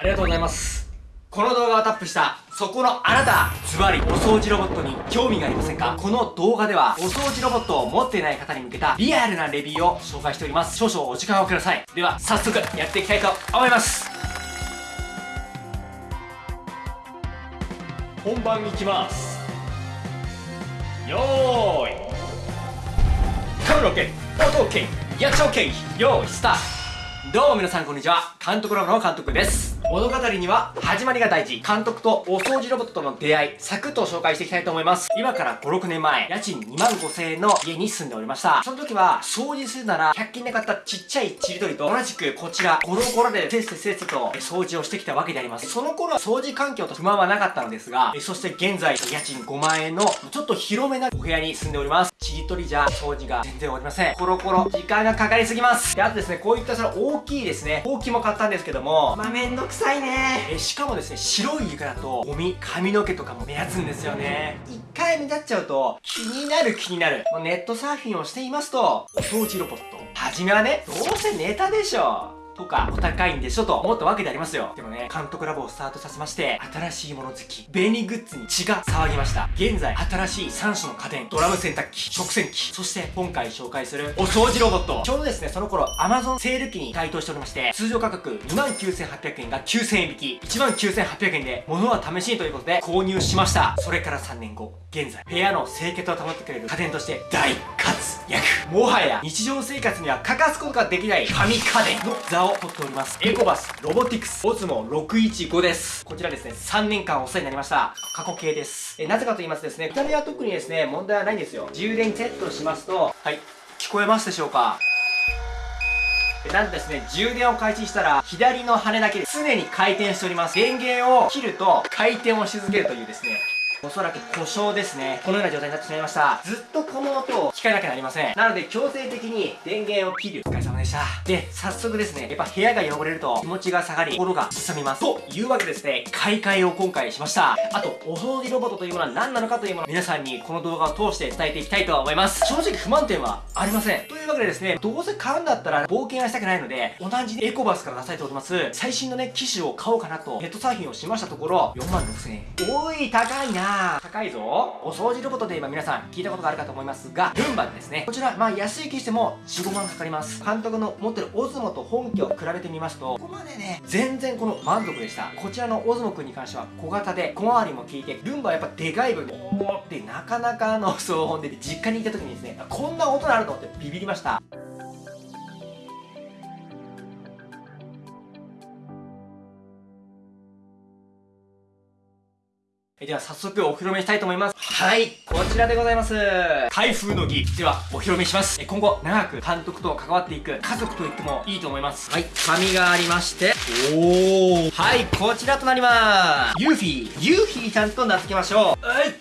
ありがとうございます。この動画をタップしたそこのあなたズバリお掃除ロボットに興味がありませんか？この動画ではお掃除ロボットを持っていない方に向けたリアルなレビューを紹介しております。少々お時間をください。では早速やっていきたいと思います。本番いきます。よーい。カメラ OK 音 OK リアクション OK よーいスタート。どうも皆さんこんにちは。監督ラボの監督です物語には始まりが大事。監督とお掃除ロボットとの出会いサクッと紹介していきたいと思います。今から56年前家賃2万5000円の家に住んでおりました。その時は掃除するなら100均で買ったちっちゃいちりとりと同じくこちらコロコロでせっせせっせと掃除をしてきたわけであります。その頃は掃除環境と不満はなかったのですがそして現在家賃5万円のちょっと広めなお部屋に住んでおります。ちりとりじゃ掃除が全然終わりません。コロコロ時間がかかりすぎます。であとですねこういったその大きいですね。ほうきも買ったんですけどもまあめんどくさいね。えしかもですね白い床だとゴミ髪の毛とかも目立つんですよね。一回目立っちゃうと気になる気になる。ネットサーフィンをしていますとお掃除ロボット。初めはねどうせネタでしょとかお高いんでしょと思ったわけでありますよ。でもね監督ラボをスタートさせまして新しいもの好き便利グッズに血が騒ぎました。現在新しい3種の家電ドラム洗濯機食洗機そして今回紹介するお掃除ロボット。ちょうどですねその頃 Amazon セール機に該当しておりまして通常価格29,800円が9000円引き。19,800円で物は試しにということで購入しました。それから3年後現在部屋の清潔を保ってくれる家電として大活躍もはや日常生活には欠かすことができない神家電の座を取っております。エコバスロボティクスオズモ615です。こちらですね3年間お世話になりました。過去形です。えなぜかと言いますとですね見た目は特にですね問題はないんですよ。充電セットしますとはい聞こえますでしょうか？なんとですね、充電を開始したら、左の羽だけで常に回転しております。電源を切ると、回転をし続けるというですね、おそらく故障ですね。このような状態になってしまいました。ずっとこの音を聞かなきゃなりません。なので強制的に電源を切る。お疲れ様でした。で、早速ですね、やっぱ部屋が汚れると気持ちが下がり、心がすさみます。というわけでですね、買い替えを今回しました。あと、お掃除ロボットというものは何なのかというものを皆さんにこの動画を通して伝えていきたいと思います。正直不満点はありません。というわけでですね、どうせ買うんだったら冒険はしたくないので、同じエコバスから出されております、最新のね、機種を買おうかなとネットサーフィンをしましたところ、4万6000円。おい、高いな高いぞ。お掃除ロボットで今皆さん聞いたことがあるかと思いますがルンバですねこちらまあ安い機種でも45万かかります。監督の持ってるオズモと本家を比べてみますとここまでね全然この満足でした。こちらのオズモくんに関しては小型で小回りも効いてルンバはやっぱでかい分おーってなかなかの騒音で実家に行った時にですねこんな音があるのってビビりました。では早速お披露目したいと思います。はい、こちらでございます。開封の儀。ではお披露目します。今後長く監督と関わっていく家族と言ってもいいと思います。はい、紙がありまして、おー。はい、こちらとなります。ユーフィー。ユーフィーちゃんと名付けましょう。はい。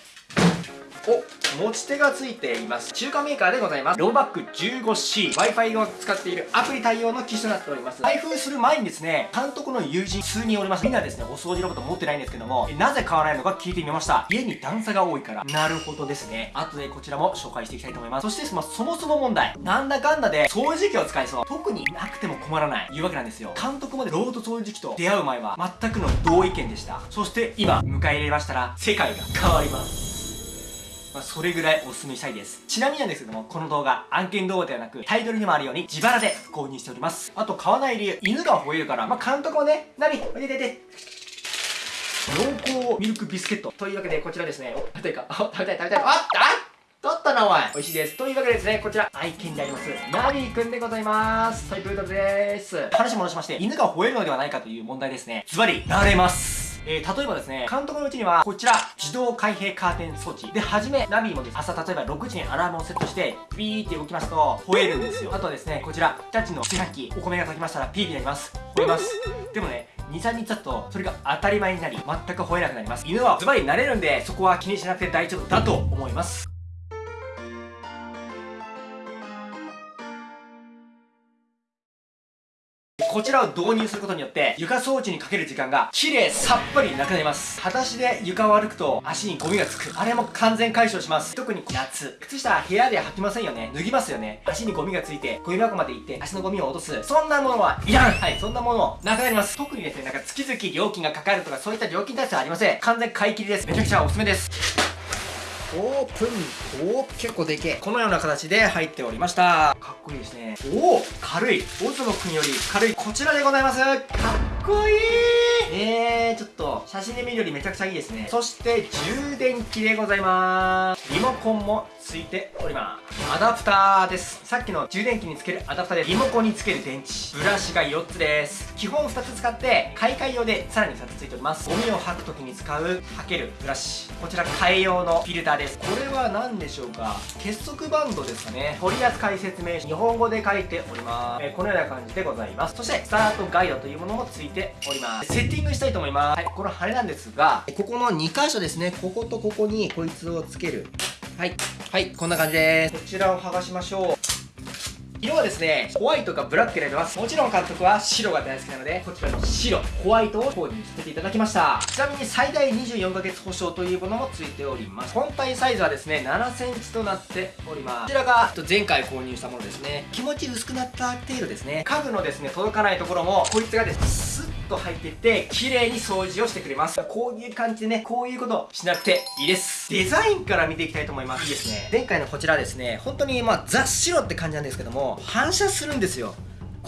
お持ち手が付いています。中華メーカーでございます。ローバック 15C Wi-Fi を使っているアプリ対応の機種となっております。開封する前にですね監督の友人数人おります。みんなですねお掃除ロボット持ってないんですけどもなぜ買わないのか聞いてみました。家に段差が多いから。なるほどですね。後でこちらも紹介していきたいと思います。そしてまあ、そもそも問題。なんだかんだで掃除機を使いそう。特になくても困らない。いうわけなんですよ。監督までロード掃除機と出会う前は全くの同意見でした。そして今迎え入れましたら世界が変わります。まあ、それぐらいお勧めしたいです。ちなみになんですけども、この動画、案件動画ではなく、タイトルにもあるように自腹で購入しております。あと、買わない理由、犬が吠えるから、まあ、監督もね、なび、おいででで。濃厚ミルクビスケット。というわけで、こちらですね、お、食べたいか、食べたい食べたい。あっあ取ったなお前美味しいですというわけでですねこちら愛犬でありますナビーくんでございますトイプードルです話戻しまして犬が吠えるのではないかという問題ですねズバリ慣れますえー、例えばですね、監督のうちには、こちら、自動開閉カーテン装置。で、はじめ、ナビもです、朝例えば6時にアラームをセットして、ビーって動きますと、吠えるんですよ。あとはですね、こちら、日立の炊飯器、お米が炊きましたら、ピーになります。吠えます。でもね、2、3日経つと、それが当たり前になり、全く吠えなくなります。犬はズバリ慣れるんで、そこは気にしなくて大丈夫だと思います。こちらを導入することによって床掃除にかける時間が綺麗さっぱりなくなります。裸足で床を歩くと足にゴミがつく。あれも完全解消します。特に夏靴下部屋で履きませんよね。脱ぎますよね。足にゴミがついてゴミ箱まで行って足のゴミを落とす。そんなものはいらん。はいそんなものなくなります。特にですねなんか月々料金がかかるとかそういった料金体制はありません。完全買い切りです。めちゃくちゃおすすめです。オープン。おー結構でけえ。このような形で入っておりました。かっこいいですね。おお軽い。オズモくんより軽い。こちらでございます。かっこいいえー、ちょっと写真で見るよりめちゃくちゃいいですね。そして充電器でございます。リモコンもついております。アダプターです。さっきの充電器につけるアダプターでリモコンにつける電池。ブラシが4つです。基本2つ使って買い替え用でさらに2つついております。ゴミを吐く時に使う吐けるブラシ。こちら替え用のフィルターです。これは何でしょうか？結束バンドですかね。取扱説明書。日本語で書いております、えー、このような感じでございます。そしてスタートガイドというものもついております。セッティングしたいと思いますはいこの羽なんですがここの2箇所ですねこことここにこいつをつけるはいはいこんな感じですこちらを剥がしましょう色はですね、ホワイトかブラック選べます。もちろん監督は白が大好きなので、こちらの白、ホワイトを購入させていただきました。ちなみに最大24ヶ月保証というものもついております。本体サイズはですね、7センチとなっております。こちらが前回購入したものですね。気持ち薄くなった程度ですね。家具のですね、届かないところも、こいつがですね、と入ってて、綺麗に掃除をしてくれます。こういう感じでね、こういうことしなくていいです。デザインから見ていきたいと思います。いいですね。前回のこちらですね、本当にまあ、ザ・白って感じなんですけども、反射するんですよ。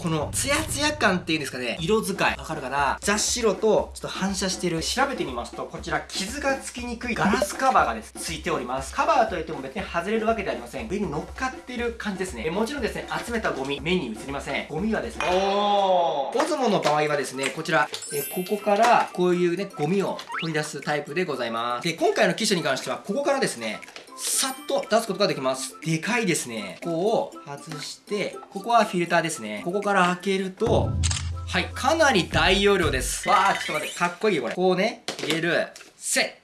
このツヤツヤ感っていうんですかね色使い。わかるかな？雑白とちょっと反射してる。調べてみますとこちら傷がつきにくいガラスカバーがです。ついております。カバーといっても別に外れるわけではありません。上に乗っかってる感じですね。もちろんですね集めたゴミ目に映りません。ゴミはですねおー。オズモの場合はですねこちら。えここからこういうねゴミを取り出すタイプでございます。で今回の機種に関してはここからですねさっと出すことができます。でかいですね。ここを外して、ここはフィルターですね。ここから開けると、はい、かなり大容量です。わー、ちょっと待って、かっこいいよこれ。こうね、入れる。せ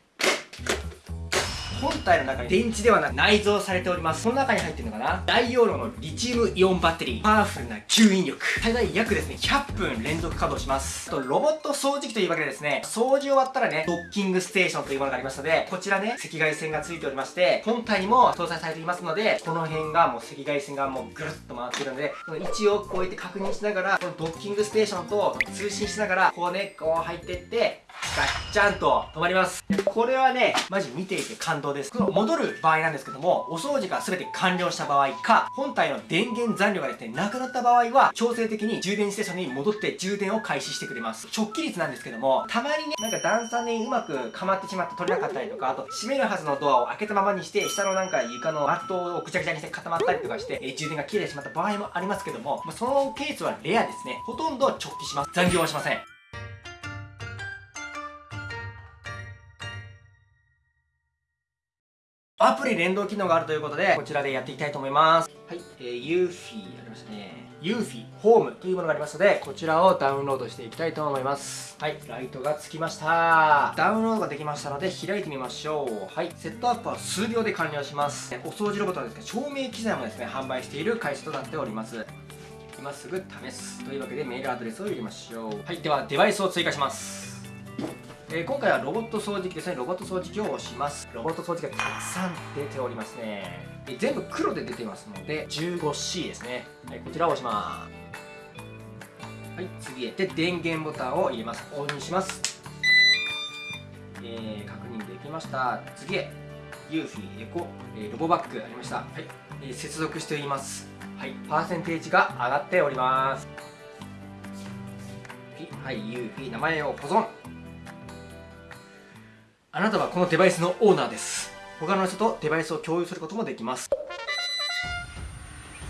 本体の中に電池ではなく内蔵されております。その中に入ってるのかな？大容量のリチウムイオンバッテリー。パワフルな吸引力。最大約ですね100分連続稼働します。あとロボット掃除機というわけでですね掃除終わったらねドッキングステーションというものがありましたのでこちらね赤外線がついておりまして本体にも搭載されていますのでこの辺がもう赤外線がもうぐるっと回ってるのでその位置をこうやって確認しながらこのドッキングステーションと通信しながらこうねこう入ってってガッチャンと止まります。これはねマジ見ていて感動です。この戻る場合なんですけどもお掃除が全て完了した場合か本体の電源残量がですねなくなった場合は強制的に充電ステーションに戻って充電を開始してくれます。直帰率なんですけどもたまにねなんか段差にうまくかまってしまって取れなかったりとかあと閉めるはずのドアを開けたままにして下のなんか床のマットをぐちゃぐちゃにして固まったりとかして、え充電が切れてしまった場合もありますけども、まあ、そのケースはレアですね。ほとんど直帰します。残業はしません。アプリ連動機能があるということで、こちらでやっていきたいと思います。はい、えー、ユーフィーありましたね。ユーフィーホームというものがありますので、こちらをダウンロードしていきたいと思います。はい、ライトがつきました。ダウンロードができましたので、開いてみましょう。はい、セットアップは数秒で完了します。お掃除ロボットはですね、照明機材もですね、販売している会社となっております。今すぐ試す。というわけでメールアドレスを入れましょう。はい、ではデバイスを追加します。えー、今回はロボット掃除機ですね。ロボット掃除機を押します。ロボット掃除機がたくさん出ておりますね、えー、全部黒で出てますので 15C ですね、はい、こちらを押します。はい次へ。で電源ボタンを入れます。オンにします。えー、確認できました。次へ。ユーフィーエコ、えー、ロボバッグありました。はい、えー、接続しています。はいパーセンテージが上がっております。はい、ユーフィー名前を保存。あなたはこのデバイスのオーナーです。他の人とデバイスを共有することもできます。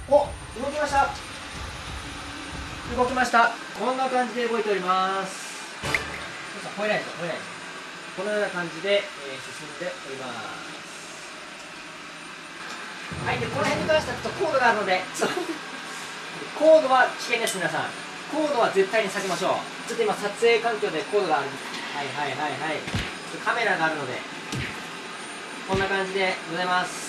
お動きました。動きました。こんな感じで動いております。超えないです超えないですこのような感じで、えー、進んでおります。はいでこの辺に関してはちょっとコードがあるので コードは危険です皆さん。コードは絶対に避けましょう。ちょっと今撮影環境でコードがある。はいはいはいはいカメラがあるのでこんな感じでございます。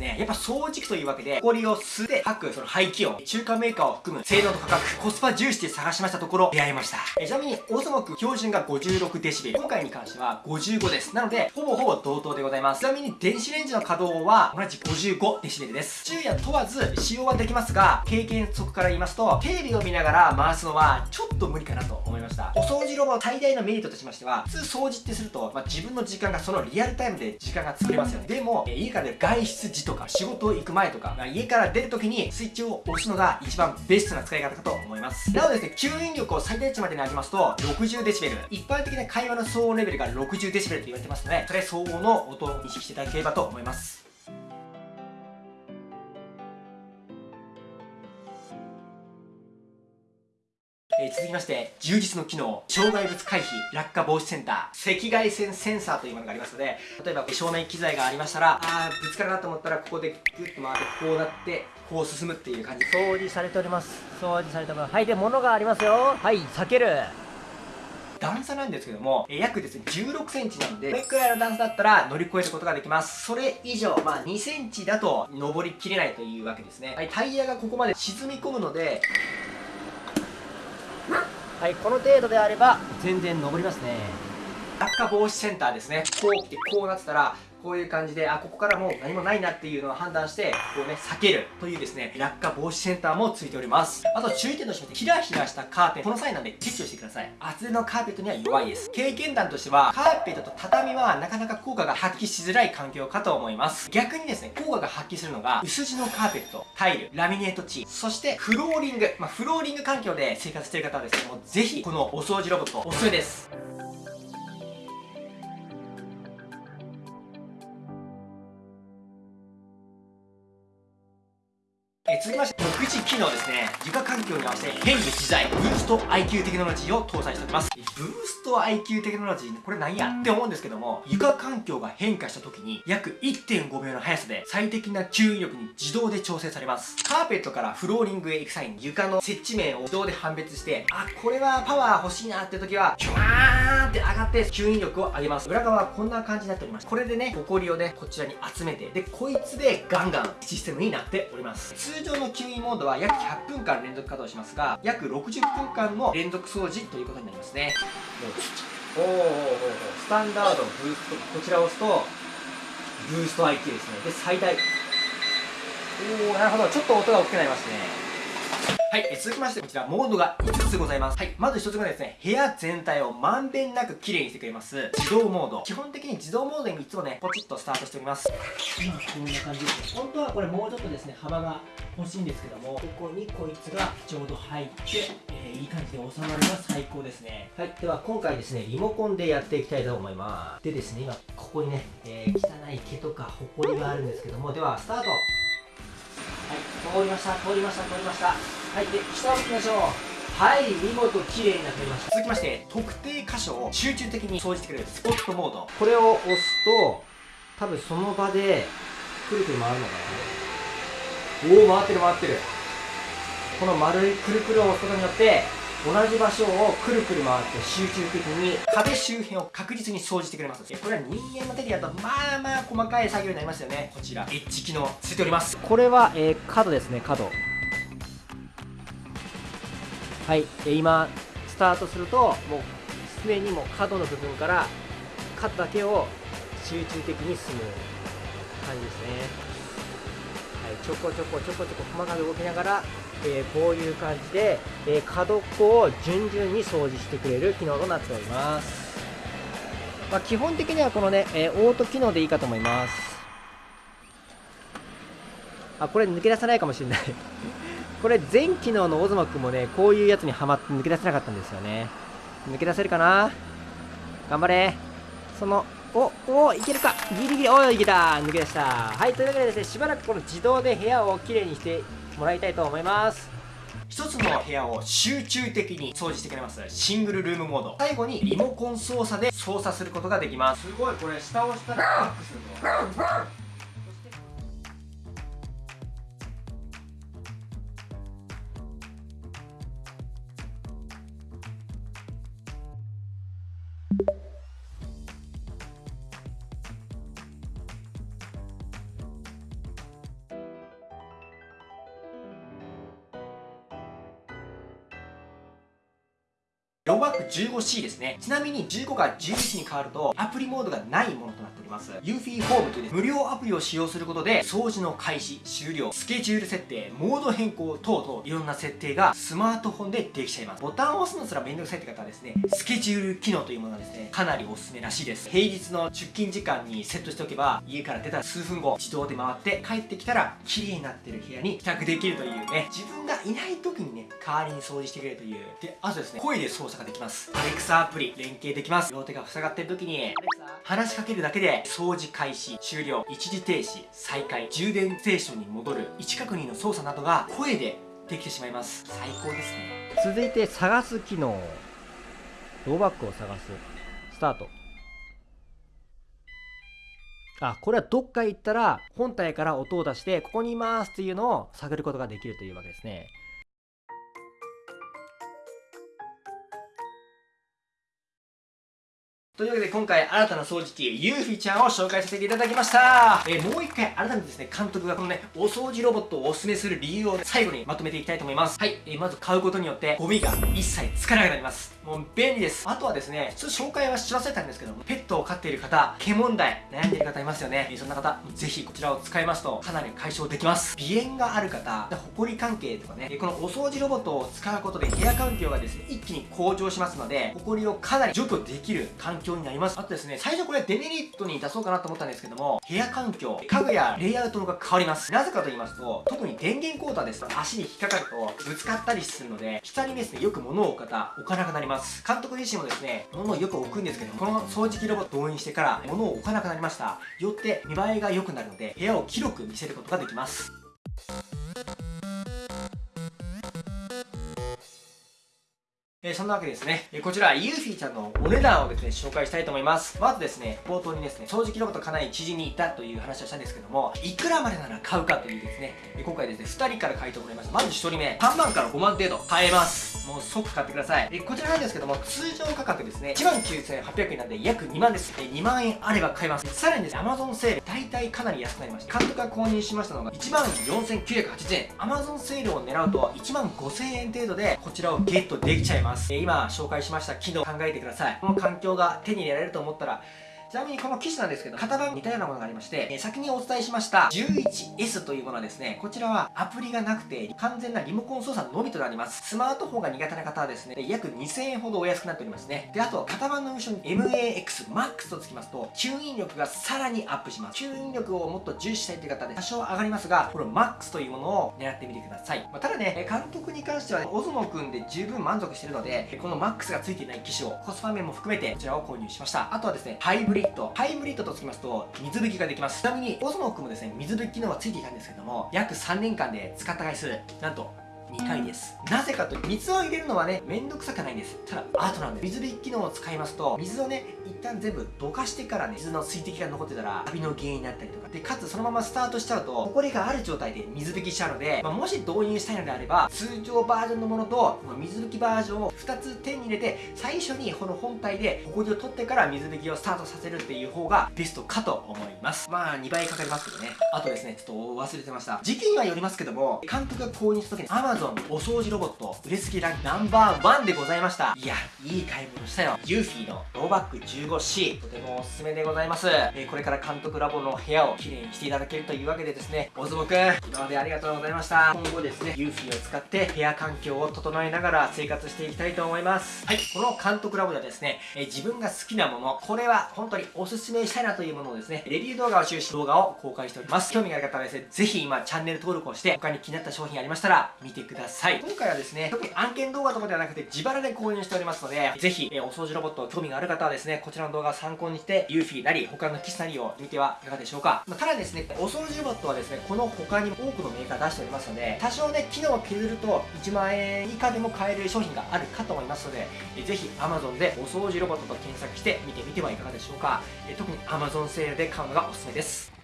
ね、やっぱ掃除機というわけで、埃を吸って吐く、その排気音、中華メーカーを含む性能と価格、コスパ重視で探しましたところ、出会いました。えちなみに、オーソモク標準が56デシベル。今回に関しては55です。なので、ほぼほぼ同等でございます。ちなみに、電子レンジの稼働は同じ55デシベルです。昼夜問わず使用はできますが、経験則から言いますと、テレビを見ながら回すのは、ちょっと無理かなと思いました。お掃除ロボ最大のメリットとしましては、普通掃除ってすると、まあ、自分の時間がそのリアルタイムで時間が作れますよね。でも、家から出る外出時ととか、仕事行く前とか、まあ、家から出る時にスイッチを押すのが一番ベストな使い方かと思います。なおですね、吸引力を最大値までに上げますと、60デシベル。一般的な会話の騒音レベルが60デシベルと言われてますので、それ相応の音を意識していただければと思います。えー、続きまして、充実の機能、障害物回避、落下防止センター、赤外線センサーというものがありますので、例えば照明機材がありましたら、あー、ぶつかるなと思ったら、ここでグッと回って、こうなって、こう進むっていう感じ。掃除されております。掃除されてます。はい、で、物がありますよ。はい、避ける。段差なんですけども、え約ですね、16センチなんで、これくらいの段差だったら乗り越えることができます。それ以上、まあ2センチだと登りきれないというわけですね。はい、タイヤがここまで沈み込むので、はいこの程度であれば全然登りますね。落下防止センターですねこう来てこうなってたらこういう感じで、あ、ここからもう何もないなっていうのを判断して、こうね、避けるというですね、落下防止センターもついております。あと注意点として、ひらひらしたカーテン、この際なんで撤去してください。厚手のカーペットには弱いです。経験談としては、カーペットと畳はなかなか効果が発揮しづらい環境かと思います。逆にですね、効果が発揮するのが、薄地のカーペット、タイル、ラミネート地、そしてフローリング。まあ、フローリング環境で生活している方はですね、もうぜひ、このお掃除ロボット、おすすめです。続きまして独自機能ですね。床環境に合わせて変化自在ブースト IQ テクノロジーを搭載しております。ブースト IQ テクノロジーこれ何やって思うんですけども床環境が変化した時に約1.5秒の速さで最適な吸引力に自動で調整されます。カーペットからフローリングへ行く際に床の接地面を自動で判別してあこれはパワー欲しいなって時はキュワーンって上がって吸引力を上げます。裏側はこんな感じになっております。これでねホコリをねこちらに集めてでこいつでガンガンシステムになっております。通常の吸引モードは約100分間連続稼働しますが約60分間の連続掃除ということになりますね。おおおおスタンダードブーストこちらを押すとブースト IQ ですねで最大おおなるほどちょっと音が大きくなりますねはい、え続きましてこちらモードが5つございます。はい、まず1つ目はですね、部屋全体をまんべんなく綺麗にしてくれます、自動モード。基本的に自動モードにいつもね、ポチッとスタートしております。今こんな感じですね。本当はこれもうちょっとですね、幅が欲しいんですけども、ここにこいつがちょうど入って、えー、いい感じで収まるのが最高ですね。はい、では今回ですね、リモコンでやっていきたいと思います。でですね、今ここにね、えー、汚い毛とかホコリがあるんですけども、ではスタートはい、通りました、通りました、通りました。はいで下を向きましょう。はい見事綺麗になっておりました続きまして特定箇所を集中的に掃除してくれるスポットモード。これを押すと多分その場でくるくる回るのかな。おお回ってる回ってる。この丸いくるくるを押すことによって同じ場所をくるくる回って集中的に壁周辺を確実に掃除してくれます。これは人間の手でやるとまあまあ細かい作業になりますよね。こちらエッジ機能ついております。これは、えー、角ですね角。はい、え今スタートするともうすでにもう角の部分から角だけを集中的に進む感じですね、はい、ちょこちょこちょこちょこ細かく動きながら、えー、こういう感じで、えー、角っこを順々に掃除してくれる機能となっております、まあ、基本的にはこのね、えー、オート機能でいいかと思いますあこれ抜け出さないかもしれない これ全機能のオズマくんもね、こういうやつにはまって抜け出せなかったんですよね。抜け出せるかな？頑張れ。その、お、お、いけるかギリギリ、おい、いけた抜け出した。はい、というわけでですね、しばらくこの自動で部屋をきれいにしてもらいたいと思います。一つの部屋を集中的に掃除してくれます。シングルルームモード。最後にリモコン操作で操作することができます。すごいこれ下を押したらバックするの 15C ですね。ちなみに15が11に変わると、アプリモードがないものとなっております。ユーフィーホームという、ね、無料アプリを使用することで、掃除の開始、終了、スケジュール設定、モード変更等々、いろんな設定がスマートフォンでできちゃいます。ボタンを押すのすらめんどくさいって方はですね、スケジュール機能というものはですね、かなりおすすめらしいです。平日の出勤時間にセットしておけば、家から出たら数分後、自動で回って帰ってきたら、綺麗になってる部屋に帰宅できるというね、自分がいない時にね、代わりに掃除してくれるという。で、あとですね、声で操作ができます。アレクサアプリ、連携できます。両手が塞がってる時に、話しかけるだけで、掃除開始、終了、一時停止、再開、充電ステーションに戻る、位置確認の操作などが声でできてしまいます。最高ですね。続いて、探す機能。ローバックを探す。スタート。あ、これはどっか行ったら本体から音を出してここにいますっていうのを探ることができるというわけですね。というわけで今回新たな掃除機ユーフィちゃんを紹介させていただきました。えー、もう一回改めてですね監督がこのねお掃除ロボットをおすすめする理由を最後にまとめていきたいと思います。はい、えー、まず買うことによってゴミが一切つかなくなります。もう便利です。あとはですねちょっと紹介はし忘れたんですけどもペットを飼っている方毛問題悩んでいる方いますよね、そんな方ぜひこちらを使いますとかなり解消できます。鼻炎がある方ホコリ関係とかねこのお掃除ロボットを使うことで部屋環境がですね一気に向上しますのでホコリをかなり除去できる環境になります。あとですね最初これデメリットに出そうかなと思ったんですけども部屋環境家具やレイアウトが変わります。なぜかと言いますと特に電源コーターですと足に引っかかるとぶつかったりするので下にですねよく物を置く方置かなくなります。ます。監督自身もですね物をよく置くんですけどこの掃除機ロボットを導入してから物を置かなくなりました。よって見栄えが良くなるので部屋を広く見せることができます。えー、そんなわけですね、えー、こちらユーフィーちゃんのお値段をですね紹介したいと思います。まずですね冒頭にですね掃除機ロボットかなり知人にいたという話をしたんですけどもいくらまでなら買うかというですね、えー、今回ですね2人から書いてもらいました。まず1人目3万から5万程度。買えます。もう即買ってください。えこちらなんですけども通常価格ですね1万9800円なんで約2万です。え2万円あれば買えます。さらにですね Amazon セール大体かなり安くなりました。監督が購入しましたのが1万4980円。Amazon セールを狙うと1万5000円程度でこちらをゲットできちゃいます。ます。今紹介しました機能考えてください。この環境が手に入れられると思ったらちなみにこの機種なんですけど、型番似たようなものがありまして、え先にお伝えしました 11S というものはですね、こちらはアプリがなくて完全なリモコン操作のみとなります。スマートフォンが苦手な方はですね、約2000円ほどお安くなっておりますね。で、あと、型番の後ろに MAX MAX とつきますと、吸引力がさらにアップします。吸引力をもっと重視したいという方で多少上がりますが、これ MAX というものを狙ってみてください。まあ、ただね、監督に関しては、オズモくんで十分満足してるので、この MAX がついていない機種をコスパ面も含めてこちらを購入しました。あとはですね、ハイブリリッド。ハイブリッドとつきますと水拭きができます。ちなみにオズモックもですね水拭き機能はついていたんですけども約3年間で使った回数なんと2回です。なぜかと水を入れるのはねめんどくさくないんです。ただアートなんで水拭き機能を使いますと水をね一旦全部どかしてからね水の水滴が残ってたらカビの原因になったりとか。でかつそのままスタートしちゃうとホコリがある状態で水拭きしちゃうので、まあ、もし導入したいのであれば通常バージョンのものと水拭きバージョンを2つ手に入れて最初にこの本体でホコリを取ってから水拭きをスタートさせるっていう方がベストかと思います。まあ2倍かかりますけどね。あとですねちょっと忘れてました。時期にはよりますけども監督が購入した時に Amazon お掃除ロボット売れすぎランクナンバーワンでございました。いやいい買い物したよ。ユーフィーのローバック 15C とてもおすすめでございます、えー、これから監督ラボの部屋をきれいにしていただけるというわけでですね。おずぼくん今までありがとうございました。今後ですねユーフィーを使って部屋環境を整えながら生活していきたいと思います。はい。この監督ラボではですね、えー、自分が好きなものこれは本当におすすめしたいなというものをですねレビュー動画を中心動画を公開しております。興味がある方はですねぜひ今チャンネル登録をして他に気になった商品ありましたら見てくください今回はですね、特に案件動画とかではなくて自腹で購入しておりますので、ぜひ、えお掃除ロボット興味がある方はですね、こちらの動画を参考にして、ユーフィーなり、他の機種なりを見てはいかがでしょうか。まあ、ただですね、お掃除ロボットはですね、この他にも多くのメーカー出しておりますので、多少ね、機能を削ると1万円以下でも買える商品があるかと思いますので、えぜひ Amazon でお掃除ロボットと検索して見てみてはいかがでしょうか。え特に Amazon セールで買うのがおすすめです。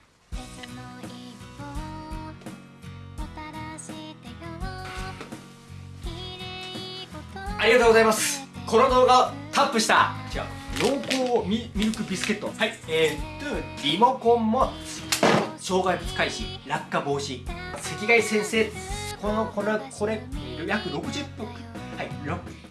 ありがとうございます。この動画をタップした。違う濃厚ミミルクビスケット。はい。えー、トゥリモコンも障害物回避落下防止。赤外先生このこれこれ約60分。はい6